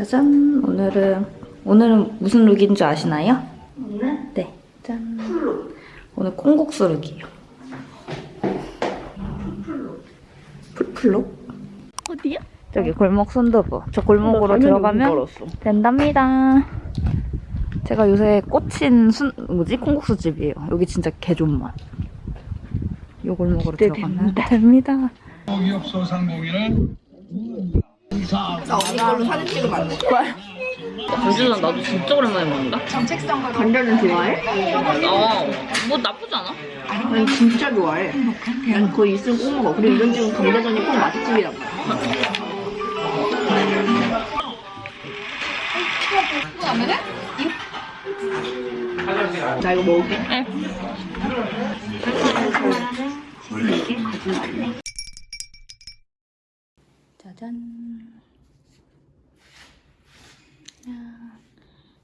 짜잔! 오늘은 오늘은 무슨 look인 줄 아시나요? 오늘 네. 짠. full로 오늘 콩국수 look이에요. full로 full full look? 어디야? 저기 골목 순두부. 저 골목으로 들어가면 된답니다. 제가 요새 꽂힌 순 뭐지 콩국수 집이에요. 여기 진짜 개존맛. 요 골목으로 들어가면 됩니다. 기업 소상공인은 나 언니 걸로 사진 찍으면 안 돼? 요즘은 나도 진짜 오랜만에 먹는다. 감자는 좋아해? 어, 뭐 나쁘지 않아. 난 진짜 좋아해 난 거의 있으면 꼭 먹어 그리고 이런 집은 감자전이 꼭 맛집이라고 나 이거 먹을게 네. 짜잔. 야,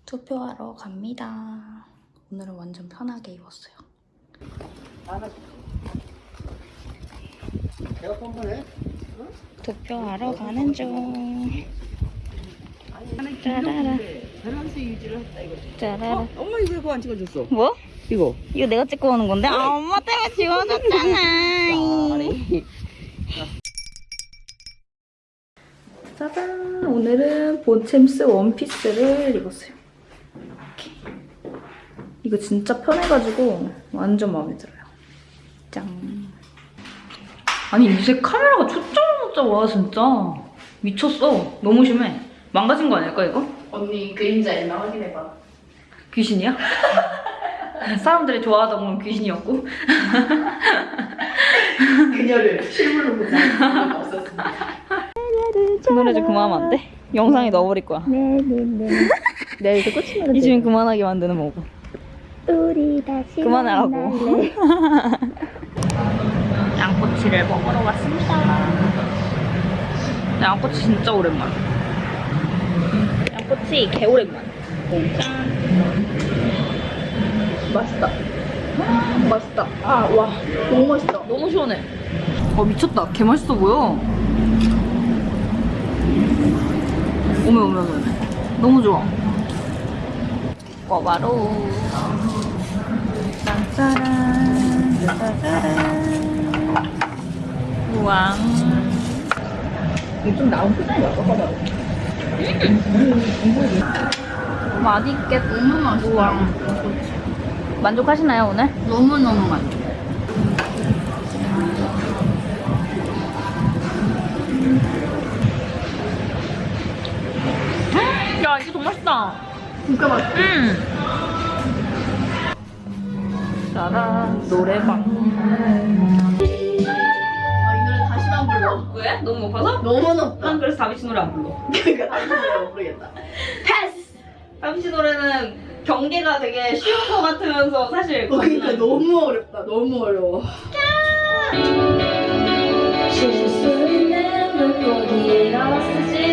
투표하러 갑니다. 오늘은 완전 편하게 입었어요. 투표하러 가는 중. 짜라라. 밸런스 유지를 했다 이거 짜라라. 엄마 이거 그거 안 찍어줬어 뭐? 이거 이거 내가 찍고 오는 건데? 아, 엄마 때문에 지워졌잖아. 짜잔! 오늘은 본챔스 원피스를 입었어요. 이거 진짜 편해가지고 완전 마음에 들어요. 짱. 아니, 이제 카메라가 초점을 못 잡아, 진짜. 미쳤어. 너무 심해. 망가진 거 아닐까, 이거? 언니 그림자 있나 확인해봐 귀신이야? 사람들이 좋아하다 보면 귀신이었고. 그녀를 실물로 보자 없었습니다 그 노래 좀 그만하면 안 돼? 영상에 넣어버릴 거야. 네네네 내가 이제 꽂히면 이 집은 그만하게 만드는 거고. 우리 다시 그만하라고. 만날래. 양꼬치를 먹으러 왔습니다. 양꼬치 진짜 오랜만. 양꼬치 개 오랜만. 짠. 맛있다 맛있다 아와 너무 맛있다 너무 시원해. 어 미쳤다. 개 맛있어 보여. 오메 오메 오메. 너무 좋아. 꼬바로. 짠짜란. 짜자란. 우왕. 이거 좀 나온 표정이 어떨까 맛있겠다. 너무 맛있다 만족하시나요 오늘? 너무너무 맛있어 야 정말 맛있다. 진짜 맛있어 음. 짜란 노래방. 왜? 너무 높아서? 너무 높다 난 그래서 다비치 노래 안 불러. 그러니까 다시 노래 모르겠다 패스 다비치 노래는 경계가 되게 쉬운 것 같으면서 사실 어, 그러니까 너무 어렵다 너무 어려워 실수는 물고기로 쓸지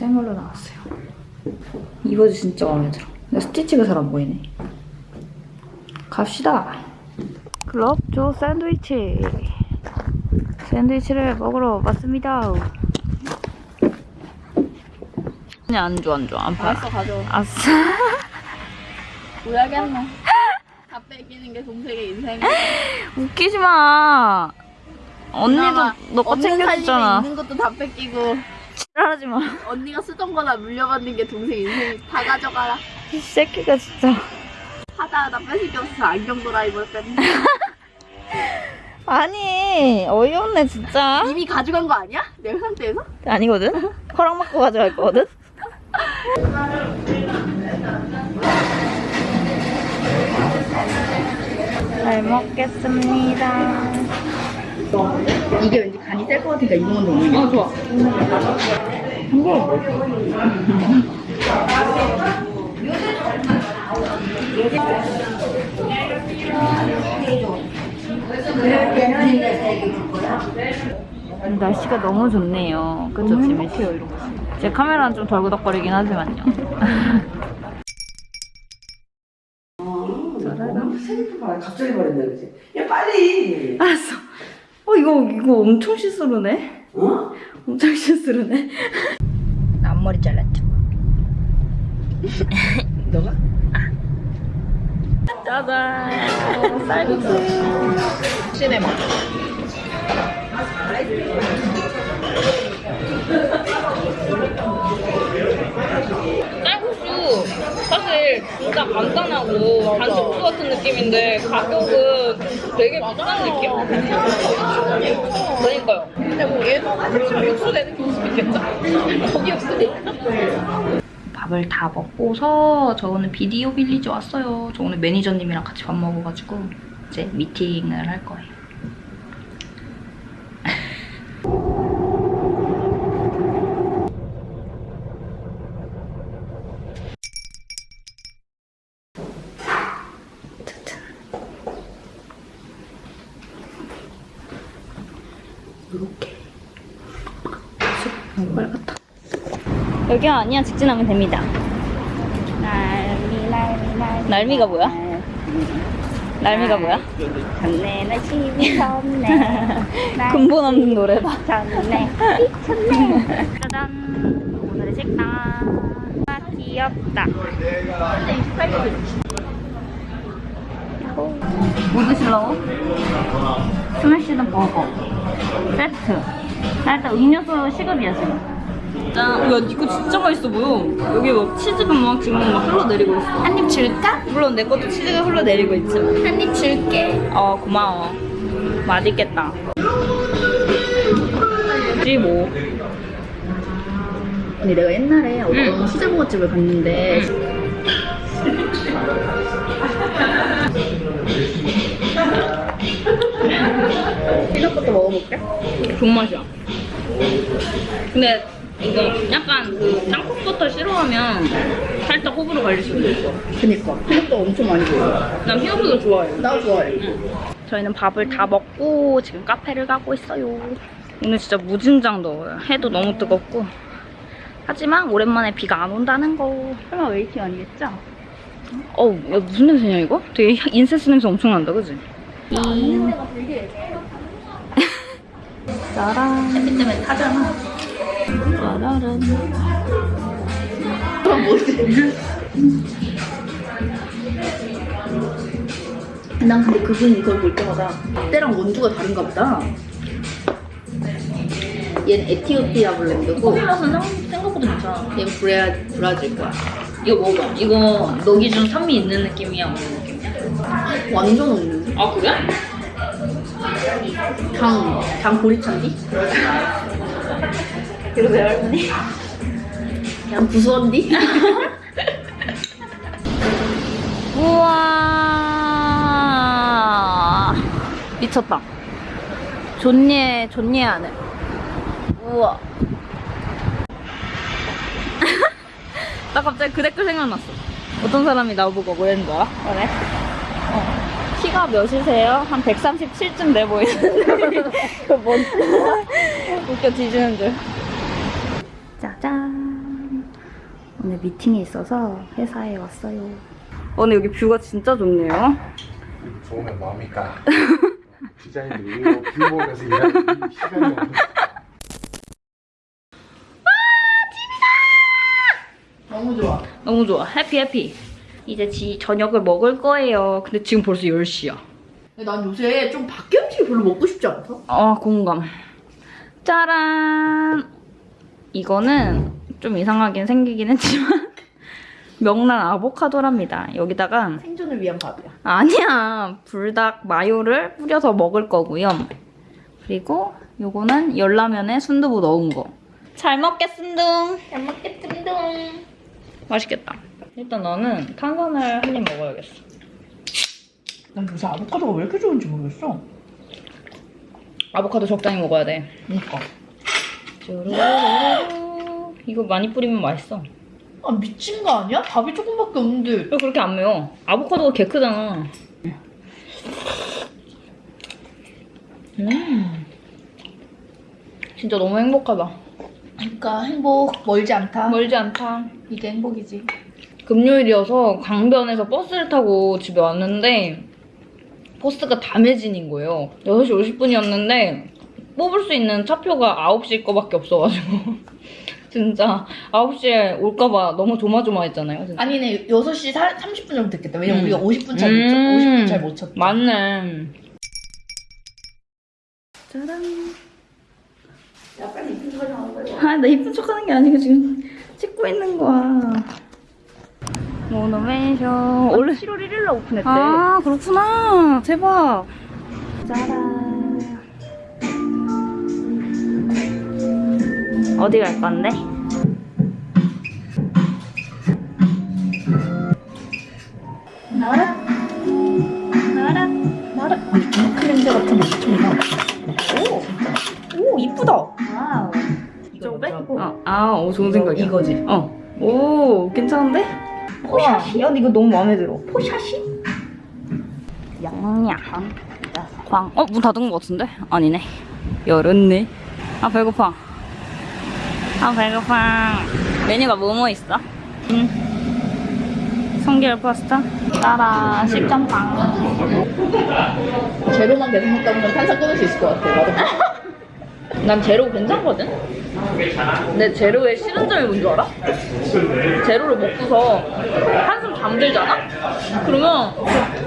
생얼로 나왔어요. 이 바지 진짜 마음에 들어. 근데 스티치가 잘 안 보이네. 갑시다. 글럽조 샌드위치. 샌드위치를 먹으러 왔습니다. 아니 안 줘, 안 줘. 안 팔아. 알았어 가져 아싸. 뭐야겠노 다 뺏기는 게 동생의 인생이야 웃기지 마. 언니도 그나마 너거 없는 살림에 챙겨줬잖아. 있는 것도 다 뺏기고 하지 마. 언니가 쓰던 거나 물려받는 게 동생 인생이 다 가져가라 이 새끼가 진짜. 하다 하다 뺏을 게 없어서 안경 도라이버를 뺐네 아니 어이없네 진짜. 이미 가져간 거 아니야? 내 상태에서? 아니거든. 허락 받고 가져갈 거거든. 잘 먹겠습니다. 이게 왠지 간이 셀것 같으니까 이거 먼저 먹는 게어 좋아. 날씨가 너무 좋네요. 그쵸, 지민 씨? 이런 거. 제 카메라는 좀 덜그덕거리긴 하지만요. 갑자기 말했네, 그지? 야, 빨리! 알았어. 어, 이거, 이거 엄청 시스루네? 어? 엄청? 나 앞머리 잘랐죠? 너가? 짜잔. 쌀국수. 시네마. 쌀국수 사실 진짜 간단하고 단식국 같은 느낌인데 가격은 되게 비싼 느낌? 그러니까요. 뭐 얘도 육수 내는 게 있겠죠? 거기 없으니까. 밥을 다 먹고서 저 오늘 비디오 빌리지 왔어요. 저 오늘 매니저님이랑 같이 밥 먹어가지고 이제 미팅을 할 거예요. 너무 빨갛다. 여기가 아니야 직진하면 됩니다. 날미 날미 날미 날미가 뭐야? 날미가 뭐야? 전내 날씨미 섰네 근본 없는 노래다. 전내 미쳤네 짜잔. 오늘의 식당. 아, 귀엽다. 뭐 드실라고? 스매시는 버거. 세트. 나 일단 음료수 시급이야, 지금. 짠. 야, 이거 진짜 맛있어 보여. 여기 막 치즈가 막 지금 막 흘러내리고 있어. 한 입 줄까? 물론 내 것도 치즈가 흘러내리고 있지만. 한입 줄게 어, 고마워. 맛있겠다. 지 뭐. 아니, 내가 옛날에 어떤 응. 수제버거집을 갔는데, peanut부터 먹어볼게. 좋은 맛이야. 근데 이거 약간 그 땅콩버터 싫어하면 살짝 호불호 갈릴 수도 있어. 그니까. peanut도 엄청 많이 보여. 난 peanut도 좋아해. 나 좋아해. 저희는 밥을 다 먹고 지금 카페를 가고 있어요. 오늘 진짜 무진장 더워요. 해도 너무 뜨겁고. 하지만 오랜만에 비가 안 온다는 거. 설마 waiting 아니겠죠? 어우, 야, 무슨 냄새냐 이거? 되게 incense 냄새 엄청 난다, 그지? 짜란. 햇빛 때문에 타잖아. 짜라란. 그럼 뭐지? 난 근데 그분 이걸 볼 때마다 때랑 원두가 다른가 보다. 얘는 에티오피아 블렌드고 커피 맛은 생각보다 괜찮아. 얘는 브레아, 브라질 거야. 이거 먹어봐. 이거 너 기준 산미 있는 느낌이야, 없는 느낌이야? 완전 없는데? 아, 그래? 당, 당 보리찬디? 그러세요, 할머니? 그냥 구수한디? 우와. 미쳤다. 존예, 존예 하늘. 우와. 나 갑자기 그 댓글 생각났어. 어떤 사람이 나보고 뭐랬는 거야? 그래? 어. 키가 몇이세요? 한 137쯤 돼 보이는데. 그 뭔. 웃겨 뒤지는 줄. 짜잔. 오늘 미팅이 있어서 회사에 왔어요. 오늘 여기 view가 진짜 좋네요. 좋으면 뭐합니까? 디자인들이 view 보면서 일하는 이 시간이 없는 너무 좋아. 너무 좋아. 해피 해피. 이제 지 저녁을 먹을 거예요. 근데 지금 벌써 10시야. 난 요새 좀 밖에 음식이 별로 먹고 싶지 않다. 아, 공감. 짜란. 이거는 좀 이상하긴 생기긴 했지만 명란 아보카도랍니다. 여기다가 생존을 위한 밥이야. 아니야. 불닭 마요를 뿌려서 먹을 거고요. 그리고 요거는 열라면에 순두부 넣은 거. 잘 먹겠습니다. 잘 먹겠습니다 맛있겠다. 일단 나는 탄산을 한 입 먹어야겠어. 난 요새 아보카도가 왜 이렇게 좋은지 모르겠어. 아보카도 적당히 먹어야 돼. 그니까. 이거 많이 뿌리면 맛있어. 아, 미친 거 아니야? 밥이 조금밖에 없는데. 왜 그렇게 안 매워? 아보카도가 개 크잖아. 음. 진짜 너무 행복하다. 그러니까 행복 멀지 않다. 멀지 않다. 이게 행복이지. 금요일이어서 강변에서 버스를 타고 집에 왔는데 버스가 다 매진인 거예요. 6시 50분이었는데 뽑을 수 있는 차표가 9시 거밖에 없어가지고 진짜 9시에 올까봐 너무 조마조마했잖아요. 진짜. 아니네 6시 30분 정도 됐겠다. 왜냐면 음. 우리가 50분 잘 음. 못 쳤, 50분 잘 못 쳤다. 맞네. 짜란. 아, 나 이쁜 척 하는 게 아니고 지금 찍고 있는 거야. 모노메이션. 원래 7월 1일 날 오픈했대. 아, 그렇구나. 대박. 짜란. 어디 갈 건데? 나라? 나라? 나라? 크림새 같은 거 엄청 오, 오 이쁘다. 와우. 이거 빼? 아, 아, 오, 좋은 생각이야. 이거지. 어. 오, 괜찮은데? 우와, 야, 근데 이거 너무 마음에 들어. 포샷이? 양양. 광. 어, 문 닫은 것 같은데? 아니네. 열었네. 아, 배고파. 아, 배고파. 메뉴가 뭐뭐 있어? 음. 성게알 파스타? 따라, 식감빵. 제로만 계속 먹다 보면 탄산 끊을 수 있을 것 같아. 나도. 난 제로 괜찮거든? 근데 제로의 싫은 점이 뭔 줄 알아? 제로를 먹고서 한숨 잠들잖아? 그러면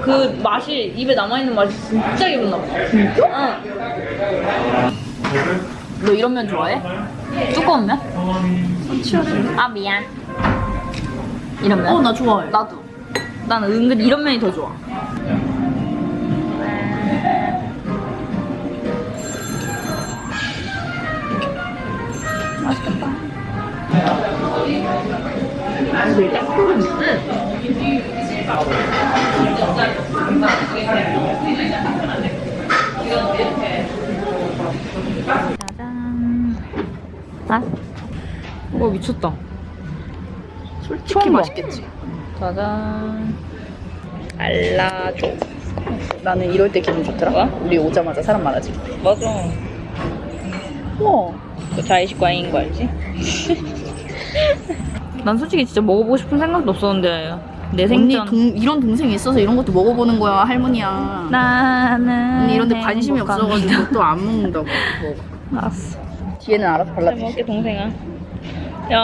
그, 그 맛이, 입에 남아있는 맛이 진짜 기분 나빠. 진짜? 응. 너 이런 면 좋아해? 두꺼운 면? 아, 미안. 이런 면? 어, 나 좋아해. 나도. 난 은근 이런 면이 더 좋아. 짜잔. 아? 와 미쳤다. 솔직히. 맛있겠지. 짜잔. 알라줘. 나는 이럴 때 기분 좋더라. 뭐야? 우리 오자마자 사람 많아지. 맞아. 우와. 그 자의식 과잉인 거 알지? 난 솔직히 진짜 먹어보고 싶은 생각도 없었는데 내 언니 생전 동, 이런 동생이 있어서 이런 것도 먹어보는 거야 할머니야. 나는 언니 이런 데 관심이 행복합니다. 없어가지고 또 안 먹는다고. 뭐. 알았어. 뒤에는 알아서 잘 발라주시. 먹게 동생아. 야,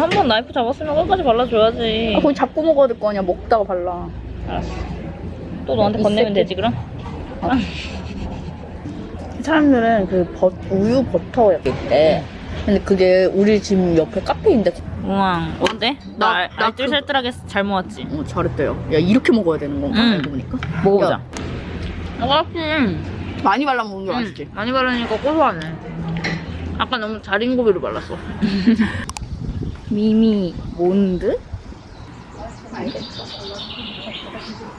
한 번 나이프 잡았으면 끝까지 발라줘야지. 아, 거기 잡고 먹어야 될 거 아니야. 먹다가 발라. 알았어. 또 너한테 이 건네면 새끼. 되지 그럼? 사람들은 그 버, 우유 버터 이렇게 있대. 근데 그게 우리 집 옆에 카페인데 우와, 어때? 나, 나- 알- 나 알뜰살뜰하게 잘 모았지? 어, 잘했대요. 야 이렇게 먹어야 되는 건가? 응. 알고 보니까. 먹어보자. 야, 맛있지? 많이 발라 먹는 게 맛있지. 많이 바르니까 고소하네. 아까 너무 자린 고비로 발랐어. 미미 몬드?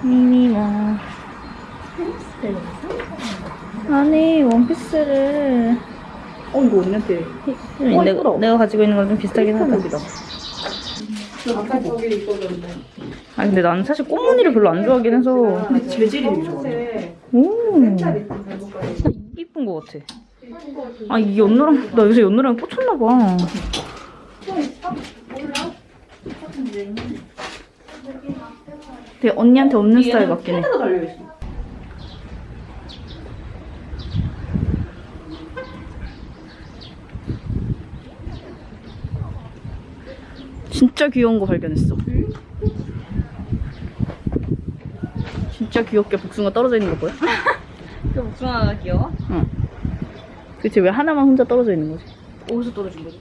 미미와 아니 원피스를 어 이거 언니한테. 내가, 예쁘다. 내가 가지고 있는 거랑 좀 비슷하긴 하다. 한국이다. 아 근데 나는 사실 꽃무늬를 별로 안 좋아하긴 해서 근데 재질이 좋아. 오 이쁜 거 같아. 아 이 연노랑 나 요새 연노랑 꽂혔나 봐. 되게 언니한테 없는 스타일 같긴 해. 진짜 귀여운 거 발견했어. 진짜 귀엽게 복숭아 떨어져 있는 거 보여? 그 목소리가 귀여워? 그치 왜 하나만 혼자 떨어져 있는 거지? 어디서 떨어진 거지?